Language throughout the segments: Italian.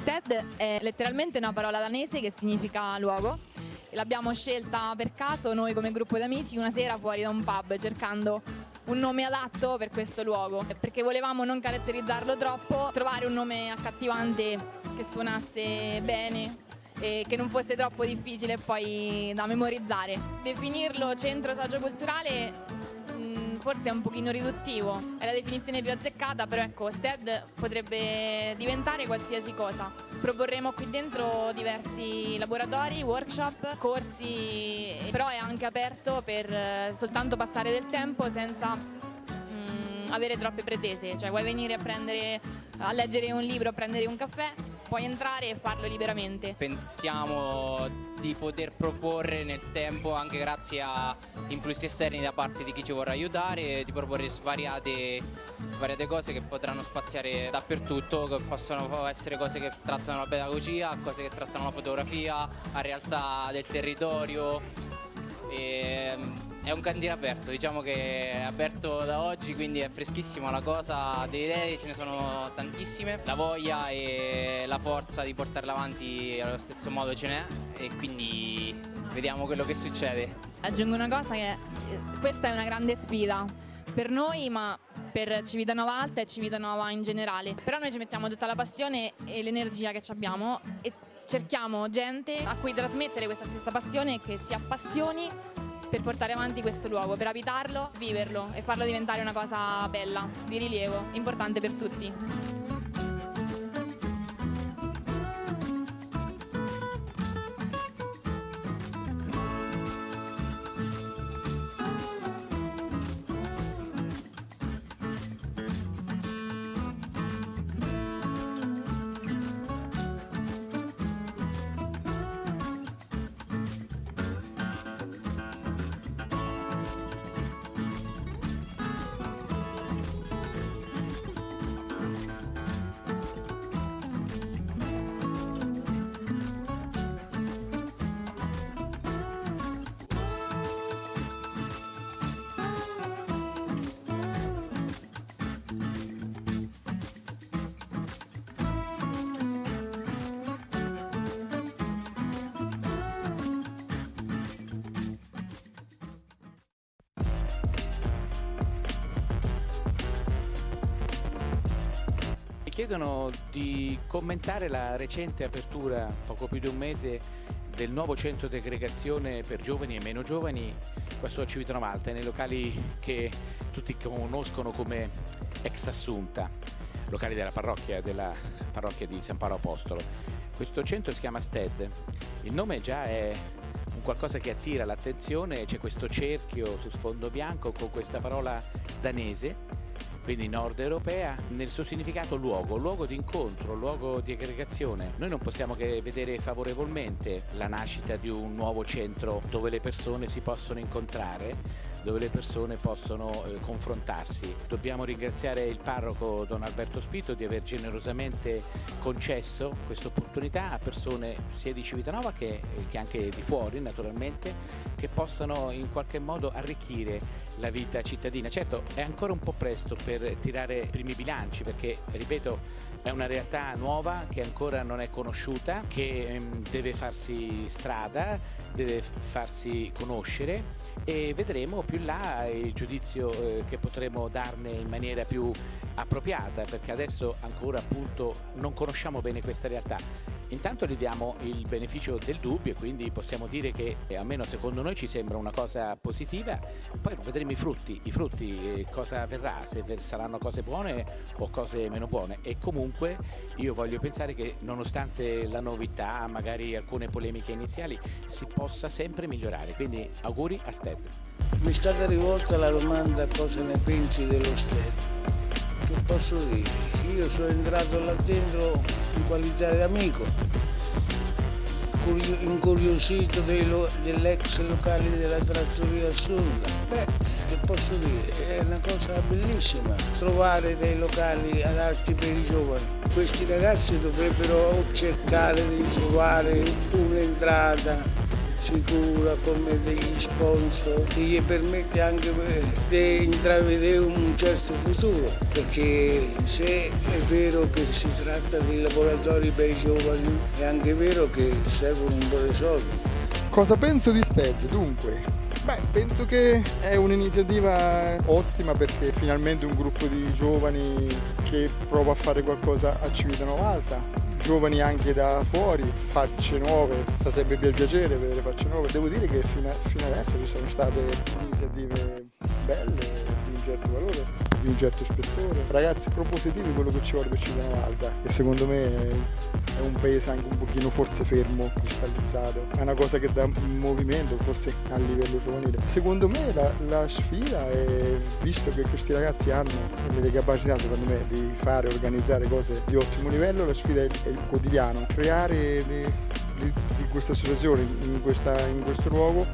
Stead è letteralmente una parola danese che significa luogo. L'abbiamo scelta per caso noi come gruppo di amici una sera fuori da un pub cercando un nome adatto per questo luogo perché volevamo non caratterizzarlo troppo, trovare un nome accattivante che suonasse bene e che non fosse troppo difficile poi da memorizzare. Definirlo centro socioculturale mh, forse è un pochino riduttivo, è la definizione più azzeccata, però ecco, STED potrebbe diventare qualsiasi cosa. Proporremo qui dentro diversi laboratori, workshop, corsi, però è anche aperto per eh, soltanto passare del tempo senza avere troppe pretese, cioè vuoi venire a, prendere, a leggere un libro, a prendere un caffè, puoi entrare e farlo liberamente. Pensiamo di poter proporre nel tempo, anche grazie a influssi esterni da parte di chi ci vorrà aiutare, di proporre svariate, svariate cose che potranno spaziare dappertutto, che possono essere cose che trattano la pedagogia, cose che trattano la fotografia, la realtà del territorio. E, è un cantiere aperto, diciamo che è aperto da oggi, quindi è freschissima la cosa, delle idee ce ne sono tantissime, la voglia e la forza di portarla avanti allo stesso modo ce n'è e quindi vediamo quello che succede. Aggiungo una cosa che eh, questa è una grande sfida per noi ma per Civitanova Alta e Civitanova in generale, però noi ci mettiamo tutta la passione e l'energia che abbiamo e cerchiamo gente a cui trasmettere questa stessa passione e che si appassioni per portare avanti questo luogo, per abitarlo, viverlo e farlo diventare una cosa bella, di rilievo, importante per tutti. Chiedono di commentare la recente apertura, poco più di un mese, del nuovo centro di aggregazione per giovani e meno giovani qua su Civitanova nei locali che tutti conoscono come ex Assunta, locali della parrocchia, della parrocchia di San Paolo Apostolo. Questo centro si chiama STED, il nome già è un qualcosa che attira l'attenzione, c'è questo cerchio su sfondo bianco con questa parola danese quindi nord europea, nel suo significato luogo, luogo di incontro, luogo di aggregazione. Noi non possiamo che vedere favorevolmente la nascita di un nuovo centro dove le persone si possono incontrare, dove le persone possono eh, confrontarsi. Dobbiamo ringraziare il parroco Don Alberto Spito di aver generosamente concesso questa opportunità a persone sia di Civitanova che, che anche di fuori naturalmente, che possano in qualche modo arricchire la vita cittadina. Certo è ancora un po' presto per tirare i primi bilanci perché, ripeto, è una realtà nuova che ancora non è conosciuta, che ehm, deve farsi strada, deve farsi conoscere e vedremo più in là il giudizio eh, che potremo darne in maniera più appropriata perché adesso ancora appunto non conosciamo bene questa realtà. Intanto gli diamo il beneficio del dubbio e quindi possiamo dire che almeno secondo noi ci sembra una cosa positiva, poi vedremo i frutti, i frutti eh, cosa verrà, se saranno cose buone o cose meno buone. E comunque io voglio pensare che nonostante la novità, magari alcune polemiche iniziali, si possa sempre migliorare, quindi auguri a Sted. Mi è stata rivolta la domanda cosa ne pensi dello Sted che posso dire? Io sono entrato là dentro in qualità di amico, incuriosito dell'ex locale della trattoria Assunta. Beh, che posso dire? È una cosa bellissima trovare dei locali adatti per i giovani. Questi ragazzi dovrebbero cercare di trovare un'entrata sicura come degli sponsor che gli permette anche di intravedere un certo futuro perché se è vero che si tratta di laboratori per i giovani è anche vero che servono un po' di soldi. Cosa penso di STED? Dunque, Beh, penso che è un'iniziativa ottima perché finalmente un gruppo di giovani che prova a fare qualcosa a Civitano Alta, giovani anche da fuori, facce nuove, fa sempre piacere vedere facce nuove. Devo dire che fino, fino adesso ci sono state iniziative belle, un certo valore, di un certo spessore. Ragazzi propositivi quello che ci vuole per Civitano Alta e secondo me è un paese anche un pochino forse fermo, cristallizzato. È una cosa che dà movimento forse a livello giovanile. Secondo me la, la sfida è, visto che questi ragazzi hanno le capacità secondo me di fare, organizzare cose di ottimo livello, la sfida è, è il quotidiano. Creare le, di questa associazione in, questa, in questo luogo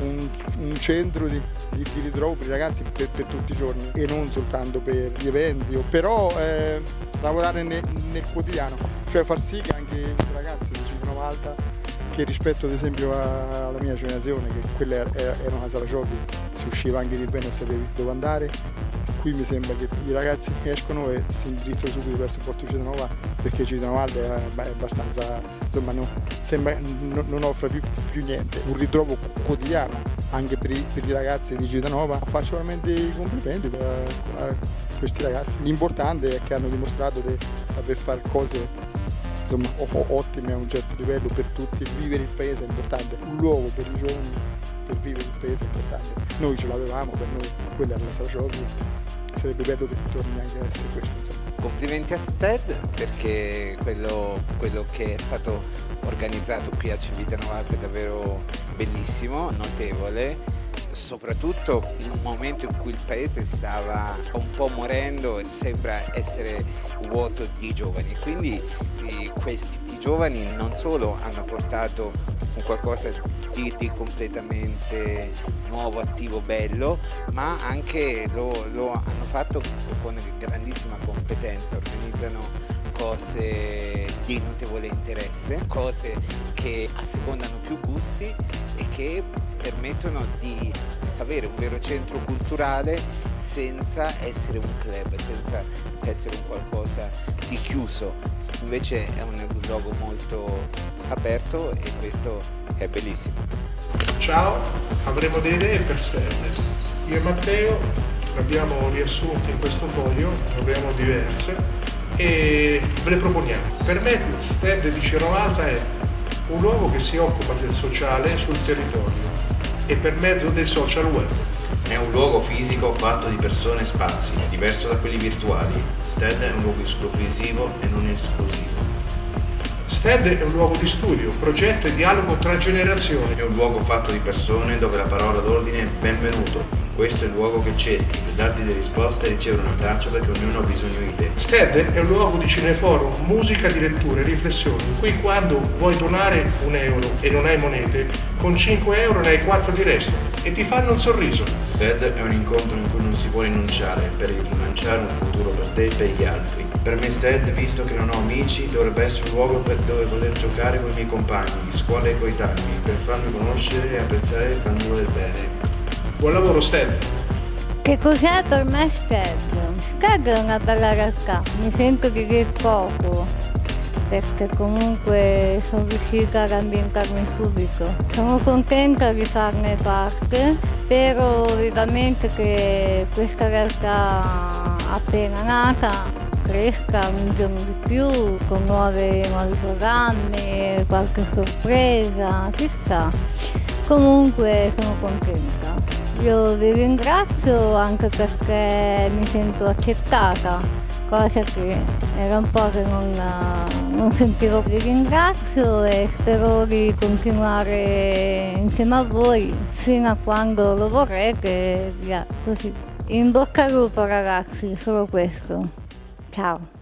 un, un centro di, di, di, ritrovo per i ragazzi per, per, tutti i giorni e non soltanto per gli eventi, però eh, lavorare nel, nel, quotidiano, cioè far sì che anche i ragazzi di Cipro Malta che rispetto ad esempio alla mia generazione, che quella era una sala giochi, si usciva anche di bene e sapevi dove andare, qui mi sembra che i ragazzi escono e si indirizzano subito verso Porto Cittadinova perché Cittadinova è abbastanza, insomma no, sembra, no, non offre più, più, niente, un ritrovo quotidiano anche per i, per i ragazzi di Cittadinova. Faccio veramente i complimenti a questi ragazzi, l'importante è che hanno dimostrato di saper fare cose insomma, ottime a un certo livello per tutti, vivere il paese è importante, un luogo per i giovani per vivere il paese è importante. Noi ce l'avevamo, per noi quella era la sala giochi, sarebbe bello che torni anche a essere questo. Insomma. Complimenti a Sted perché quello, quello, che è stato organizzato qui a Civitanova è davvero bellissimo, notevole soprattutto in un momento in cui il paese stava un po' morendo e sembra essere vuoto di giovani. Quindi eh, questi giovani non solo hanno portato qualcosa di, di completamente nuovo, attivo, bello, ma anche lo, lo hanno fatto con grandissima competenza, organizzano cose di notevole interesse, cose che assecondano più gusti e che permettono di avere un vero centro culturale senza essere un club, senza essere un qualcosa di chiuso. Invece è un luogo molto aperto e questo è bellissimo. Ciao, avremo delle idee per Stelle. Io e Matteo le abbiamo riassunte in questo foglio, ne abbiamo diverse e ve le proponiamo. Per me Sted di Cerovata è un luogo che si occupa del sociale sul territorio e per mezzo del social web. È un luogo fisico fatto di persone e spazi, diverso da quelli virtuali. STED è un luogo esclusivo e non esclusivo. STED è un luogo di studio, progetto e dialogo tra generazioni. È un luogo fatto di persone dove la parola d'ordine è benvenuto. Questo è il luogo che cerchi, per darti delle risposte e ricevere un abbraccio perché ognuno ha bisogno di te. STED è un luogo di cineforum, musica di lettura e riflessioni. Qui quando vuoi donare un euro e non hai monete, con 5 euro ne hai 4 di resto e ti fanno un sorriso. STED è un incontro in cui non si può rinunciare per rilanciare un futuro per te e per gli altri. Per me STED, visto che non ho amici, dovrebbe essere un luogo per dove poter giocare con i miei compagni di scuola e coetanei, per farmi conoscere e apprezzare il cammino del bene. Buon lavoro Sted! Che cos'è per me Sted? Sted è una bella realtà, mi sento di dir poco, perché comunque sono riuscita ad ambientarmi subito. Sono contenta di farne parte, spero vivamente che questa realtà appena nata cresca giorno di più con nuove, nuovi programmi, qualche sorpresa, chissà. Comunque sono contenta. Io vi ringrazio anche perché mi sento accettata, cosa che era un po' che non, non sentivo. Vi ringrazio e spero di continuare insieme a voi fino a quando lo vorrete. Via, così. In bocca al lupo ragazzi, solo questo. Ciao.